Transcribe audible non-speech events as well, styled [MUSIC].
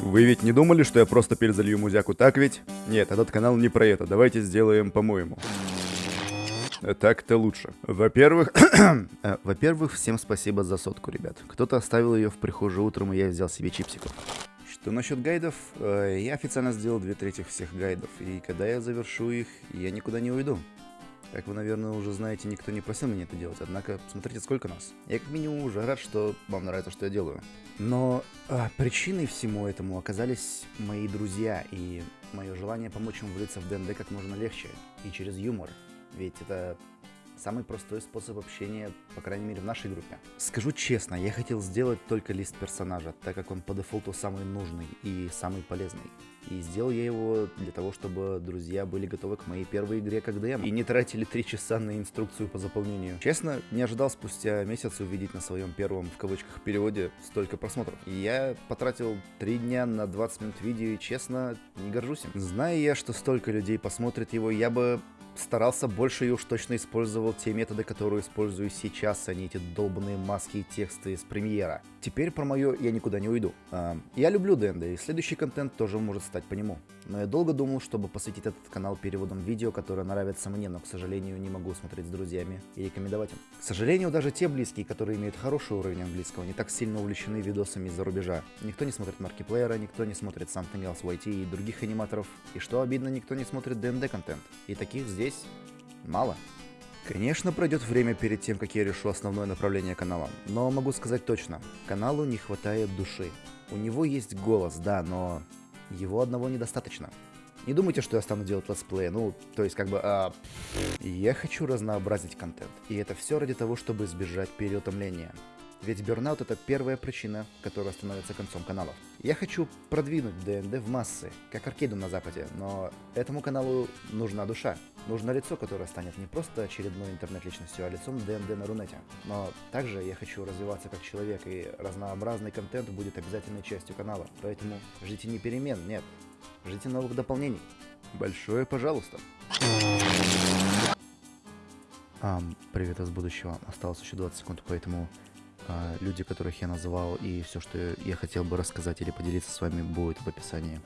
Вы ведь не думали, что я просто перезалью музяку, так ведь? Нет, этот канал не про это, давайте сделаем по-моему. Так-то лучше. Во-первых... [COUGHS] Э, Во-первых, всем спасибо за сотку, ребят. Кто-то оставил ее в прихожей утром, и я взял себе чипсиков. Что насчет гайдов? Э, Я официально сделал две трети всех гайдов, и когда я завершу их, я никуда не уйду. Как вы, наверное, уже знаете, никто не просил меня это делать, однако смотрите, сколько нас. Я как минимум уже рад, что вам нравится, что я делаю. Но а, причиной всему этому оказались мои друзья и мое желание помочь им влиться в ДНД как можно легче и через юмор. Ведь это самый простой способ общения, по крайней мере, в нашей группе. Скажу честно, я хотел сделать только лист персонажа, так как он по дефолту самый нужный и самый полезный. И сделал я его для того, чтобы друзья были готовы к моей первой игре как ДМ и не тратили три часа на инструкцию по заполнению. Честно, не ожидал спустя месяц увидеть на своем первом, в кавычках, переводе столько просмотров. И я потратил три дня на 20 минут видео и, честно, не горжусь им. Зная я, что столько людей посмотрит его, я бы старался больше и уж точно использовал те методы, которые использую сейчас, а не эти долбанные маски и тексты из премьера. Теперь про мое я никуда не уйду. А, я люблю ДНД, и следующий контент тоже может стать по нему. Но я долго думал, чтобы посвятить этот канал переводом видео, которые нравятся мне, но, к сожалению, не могу смотреть с друзьями и рекомендовать им. К сожалению, даже те близкие, которые имеют хороший уровень английского, не так сильно увлечены видосами из-за рубежа. Никто не смотрит Маркиплеера, никто не смотрит Something Else YT и других аниматоров. И что обидно, никто не смотрит ДНД контент. И таких здесь мало. Конечно, пройдет время перед тем, как я решу основное направление канала, но могу сказать точно, каналу не хватает души. У него есть голос, да, но его одного недостаточно. Не думайте, что я стану делать летсплей, ну, то есть как бы... А... Я хочу разнообразить контент, и это все ради того, чтобы избежать переутомления. Ведь burnout это первая причина, которая становится концом каналов. Я хочу продвинуть ДНД в массы, как аркейду на западе, но этому каналу нужна душа. Нужно лицо, которое станет не просто очередной интернет-личностью, а лицом ДНД на Рунете. Но также я хочу развиваться как человек, и разнообразный контент будет обязательной частью канала. Поэтому ждите не перемен, нет, ждите новых дополнений. Большое пожалуйста. Ам, привет из будущего. Осталось еще 20 секунд, поэтому люди, которых я называл, и все, что я хотел бы рассказать или поделиться с вами, будет в описании.